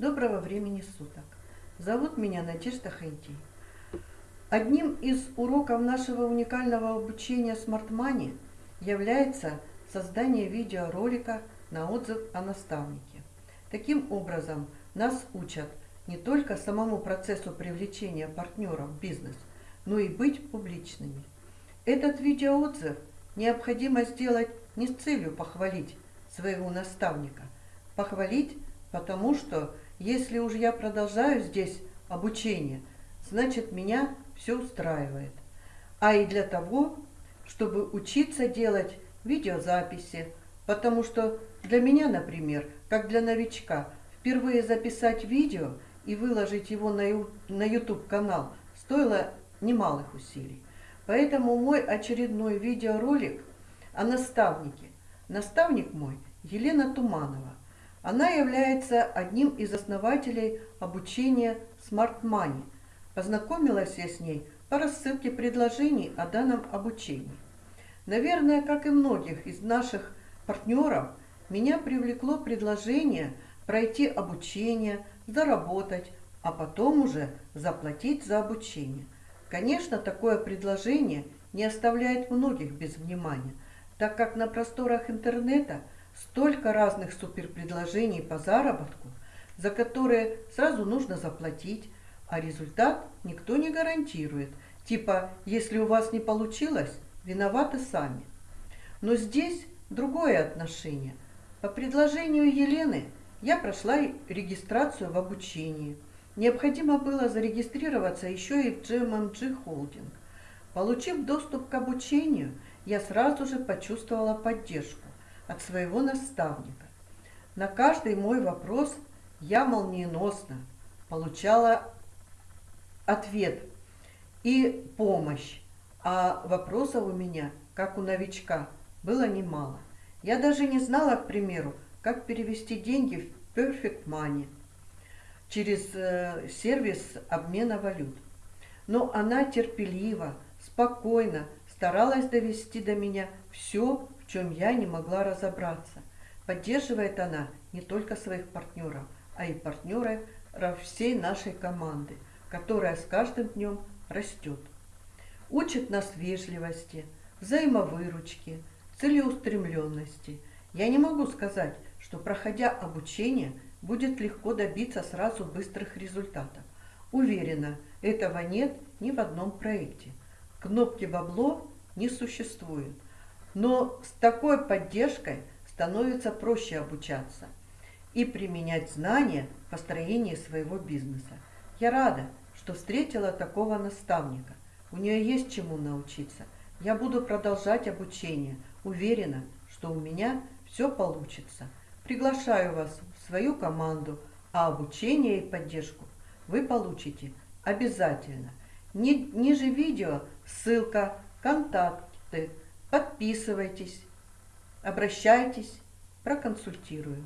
Доброго времени суток. Зовут меня Надежда Хайти. Одним из уроков нашего уникального обучения Smart Money является создание видеоролика на отзыв о наставнике. Таким образом, нас учат не только самому процессу привлечения партнеров в бизнес, но и быть публичными. Этот видеоотзыв необходимо сделать не с целью похвалить своего наставника, похвалить, потому что если уж я продолжаю здесь обучение, значит меня все устраивает. А и для того, чтобы учиться делать видеозаписи, потому что для меня, например, как для новичка, впервые записать видео и выложить его на YouTube-канал стоило немалых усилий. Поэтому мой очередной видеоролик о наставнике. Наставник мой Елена Туманова. Она является одним из основателей обучения Smart Money. Познакомилась я с ней по рассылке предложений о данном обучении. Наверное, как и многих из наших партнеров, меня привлекло предложение пройти обучение, заработать, а потом уже заплатить за обучение. Конечно, такое предложение не оставляет многих без внимания, так как на просторах интернета – Столько разных суперпредложений по заработку, за которые сразу нужно заплатить, а результат никто не гарантирует. Типа, если у вас не получилось, виноваты сами. Но здесь другое отношение. По предложению Елены я прошла регистрацию в обучении. Необходимо было зарегистрироваться еще и в GMMG Holding. Получив доступ к обучению, я сразу же почувствовала поддержку от своего наставника. На каждый мой вопрос я молниеносно получала ответ и помощь, а вопросов у меня, как у новичка, было немало. Я даже не знала, к примеру, как перевести деньги в Perfect Money через э, сервис обмена валют. Но она терпеливо, спокойно старалась довести до меня все, в чем я не могла разобраться. Поддерживает она не только своих партнеров, а и партнеров всей нашей команды, которая с каждым днем растет. Учит нас вежливости, взаимовыручки, целеустремленности. Я не могу сказать, что проходя обучение, будет легко добиться сразу быстрых результатов. Уверена, этого нет ни в одном проекте. Кнопки «Бабло» не существует. Но с такой поддержкой становится проще обучаться и применять знания в построении своего бизнеса. Я рада, что встретила такого наставника. У нее есть чему научиться. Я буду продолжать обучение. Уверена, что у меня все получится. Приглашаю вас в свою команду, а обучение и поддержку вы получите обязательно. Ниже видео ссылка, контакты, Подписывайтесь, обращайтесь, проконсультирую.